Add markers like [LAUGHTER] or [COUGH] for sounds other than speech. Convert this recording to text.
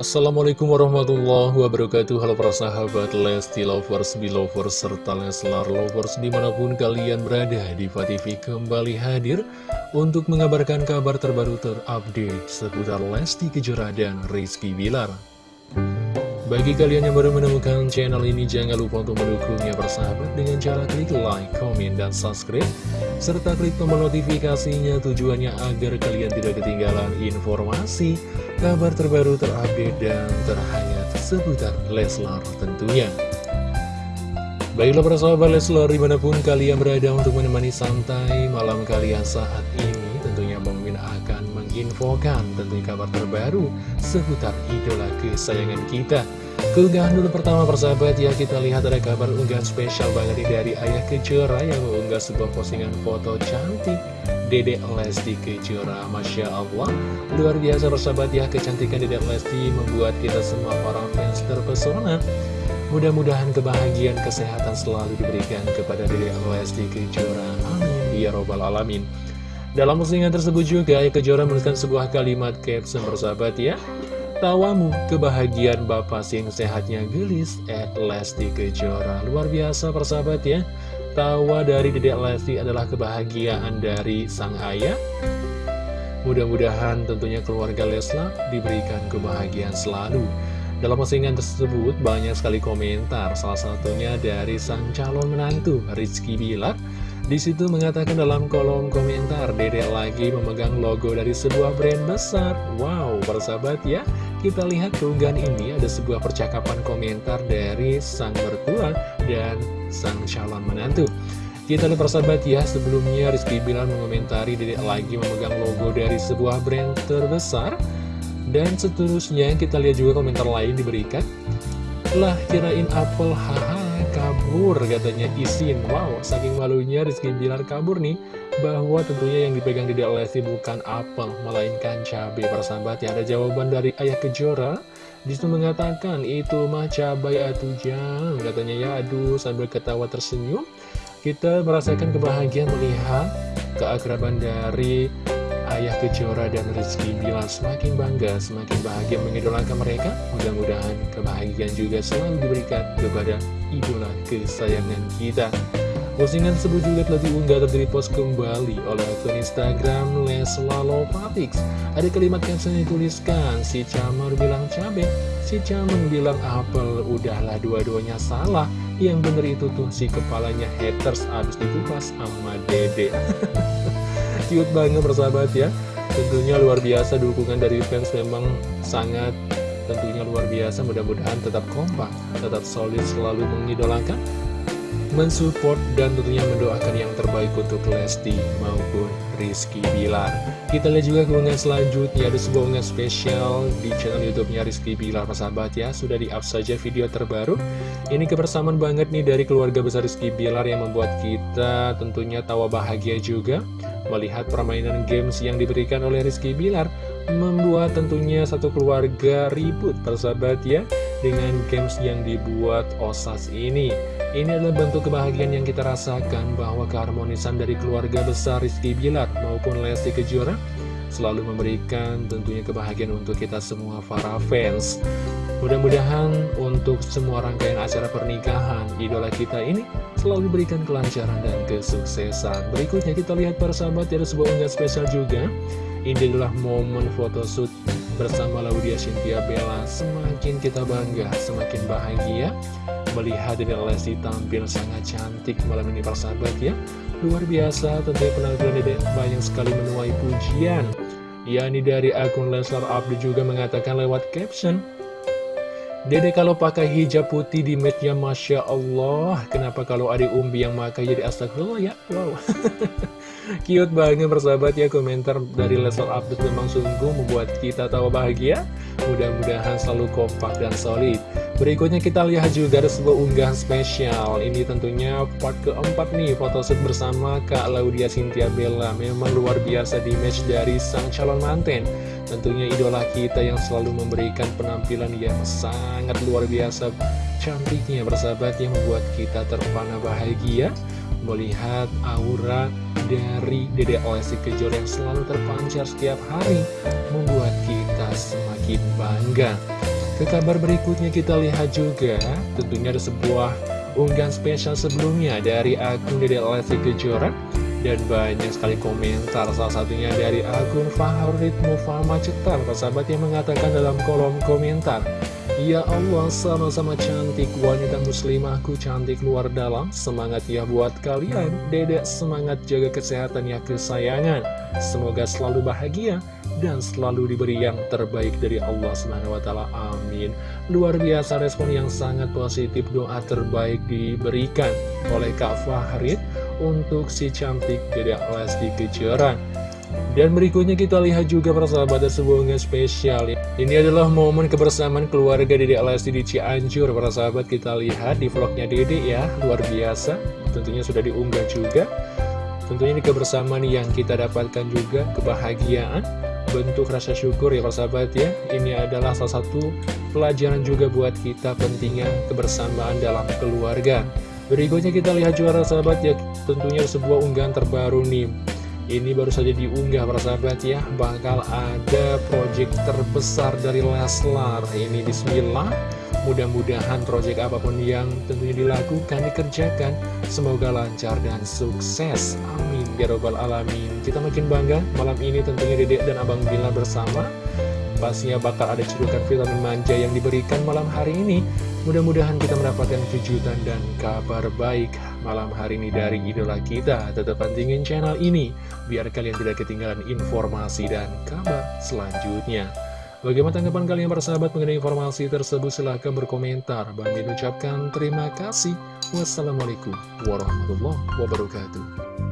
Assalamualaikum warahmatullahi wabarakatuh Halo para sahabat Lesti Lovers, Belovers, serta Leslar Lovers di mana pun kalian berada Diva TV kembali hadir untuk mengabarkan kabar terbaru terupdate seputar Lesti Kejora dan Rizky Bilar bagi kalian yang baru menemukan channel ini, jangan lupa untuk mendukungnya bersahabat dengan cara klik like, komen, dan subscribe. Serta klik tombol notifikasinya tujuannya agar kalian tidak ketinggalan informasi, kabar terbaru terupdate, dan terhangat seputar Leslar tentunya. Baiklah para sahabat Leslar di mana pun kalian berada untuk menemani santai malam kalian saat ini Tentunya Bang akan menginfokan tentunya kabar terbaru seputar idola kesayangan kita Keunggahan dulu pertama persahabat ya kita lihat ada kabar unggahan spesial banget dari Ayah Kejora yang mengunggah sebuah postingan foto cantik Dedek Lesti Kejora. Masya Allah. Luar biasa persahabat ya kecantikan Dedek Lesti membuat kita semua orang fans terpesona. Mudah-mudahan kebahagiaan kesehatan selalu diberikan kepada Dedek Lesti Kejora. Amin. Ya Robbal Alamin. Dalam postingan tersebut juga Kejora menuliskan sebuah kalimat caption persahabat ya. Tawamu, kebahagiaan Bapak sing sehatnya gelis at Lesti Kejora. Luar biasa persahabat ya. Tawa dari Dedek Lesti adalah kebahagiaan dari sang ayah. Mudah-mudahan tentunya keluarga Leslar diberikan kebahagiaan selalu. Dalam postingan tersebut banyak sekali komentar, salah satunya dari sang calon menantu Rizky Bilar di situ mengatakan dalam kolom komentar, Dedek lagi memegang logo dari sebuah brand besar. Wow, persahabat ya. Kita lihat keunggahan ini ada sebuah percakapan komentar dari sang mertua dan sang calon menantu. Kita lihat persahabat ya, sebelumnya Rizky Bilar mengomentari Dedek lagi memegang logo dari sebuah brand terbesar. Dan seterusnya kita lihat juga komentar lain diberikan. Lah kirain apel haha kabur katanya. Izin Wow, saking malunya Rizky Bilar kabur nih Bahwa tentunya yang dipegang di Lesti bukan apel Melainkan cabai. Persahabat ya Ada jawaban dari Ayah Kejora. Di situ mengatakan itu mah cabai atau jam Katanya. Ya aduh sambil ketawa tersenyum Kita merasakan kebahagiaan melihat keakraban dari Ayah Kejora dan Rizky Bilar semakin bangga, semakin bahagia mengidolakan mereka. Mudah-mudahan kebahagiaan juga selalu diberikan kepada idola kesayangan kita. Postingan tersebut juga telah diunggah dan repost kembali oleh akun Instagram Leslalovatix. Ada kalimat caption yang dituliskan, si Camar bilang cabe, si Camar bilang apel, udahlah dua-duanya salah. Yang bener itu tuh si kepalanya haters abis dikupas sama dede. [LAUGHS] cute banget persahabat ya. Tentunya luar biasa dukungan dari fans memang sangat tentunya luar biasa. Mudah-mudahan tetap kompak, tetap solid selalu mengidolakan mensupport dan tentunya mendoakan yang terbaik untuk Lesti maupun Rizky Bilar. Kita lihat juga keunggahan selanjutnya ada sebuah unggahan spesial di channel YouTube-nya Rizky Bilar, sahabat ya. Sudah di-up saja video terbaru. Ini kebersamaan banget nih dari keluarga besar Rizky Bilar yang membuat kita tentunya tawa bahagia juga melihat permainan games yang diberikan oleh Rizky Bilar membuat tentunya satu keluarga ribut persahabat ya dengan games yang dibuat OSAS ini. Ini adalah bentuk kebahagiaan yang kita rasakan bahwa keharmonisan dari keluarga besar Rizky Bilar maupun Lesti Kejora selalu memberikan tentunya kebahagiaan untuk kita semua para fans. Mudah-mudahan untuk semua rangkaian acara pernikahan idola kita ini selalu diberikan kelancaran dan kesuksesan. Berikutnya kita lihat para sahabat ada sebuah unggahan spesial juga. Ini adalah momen photoshoot bersama Laudia Cynthia Bella. Semakin kita bangga, semakin bahagia melihat Dede Lesti tampil sangat cantik malam ini persahabat ya luar biasa tentunya penampilan Dede banyak sekali menuai pujian yakni dari akun Leslar Abdi juga mengatakan lewat caption Dede kalau pakai hijab putih di matchnya Masya Allah Kenapa kalau ada umbi yang pakai jadi astagfirullah? Ya Wow. [LAUGHS] Cute banget persahabat ya komentar dari Leslar Update memang sungguh membuat kita tahu bahagia. Mudah-mudahan selalu kompak dan solid Berikutnya kita lihat juga ada sebuah unggahan spesial. Ini tentunya part keempat nih Photoshoot bersama Kak Laudia Cynthia Bella. Memang luar biasa di match dari sang calon manten Tentunya idola kita yang selalu memberikan penampilan yang sangat luar biasa. Cantiknya bersahabat yang membuat kita terpana bahagia. Melihat aura dari Dede Lesti Kejora yang selalu terpancar setiap hari membuat kita semakin bangga Ke kabar berikutnya kita lihat juga tentunya ada sebuah unggahan spesial sebelumnya dari akun Dede Lesti Kejora. Dan banyak sekali komentar salah satunya dari akun favorit Mufama Cetar sahabat yang mengatakan dalam kolom komentar Ya Allah sama-sama cantik wanita muslimahku cantik luar dalam semangat ya buat kalian dedek semangat jaga kesehatan ya kesayangan semoga selalu bahagia dan selalu diberi yang terbaik dari Allah Subhanahu wa. Amin. Luar biasa respon yang sangat positif, doa terbaik diberikan oleh Kak Fahrid untuk si cantik Dedek Lesti Kejora. Dan berikutnya kita lihat juga persahabat sebuah spesial. Ini adalah momen kebersamaan keluarga Dedek Lesti di Cianjur. Persahabat kita lihat di vlognya Dedek ya Luar biasa. Tentunya sudah diunggah juga. Tentunya ini kebersamaan yang kita dapatkan juga Kebahagiaan bentuk rasa syukur ya sahabat ya. Ini adalah salah satu pelajaran juga buat kita pentingnya kebersamaan dalam keluarga. Berikutnya kita lihat juara sahabat ya tentunya sebuah unggahan terbaru nih Ini baru saja diunggah para sahabat ya. Bakal ada project terbesar dari Leslar. Ini bismillah. Mudah-mudahan proyek apa pun yang tentunya dilakukan, dikerjakan Semoga lancar dan sukses. Amin. Ya Robbal Alamin. Kita makin bangga malam ini tentunya Dedek dan Abang Bila bersama Pastinya bakal ada cedukan vitamin manja yang diberikan malam hari ini Mudah-mudahan kita mendapatkan kejutan dan kabar baik malam hari ini dari idola kita Tetap pantingin channel ini Biar kalian tidak ketinggalan informasi dan kabar selanjutnya Bagaimana tanggapan kalian para sahabat mengenai informasi tersebut? Silahkan berkomentar. Bang ucapkan terima kasih. Wassalamualaikum warahmatullahi wabarakatuh.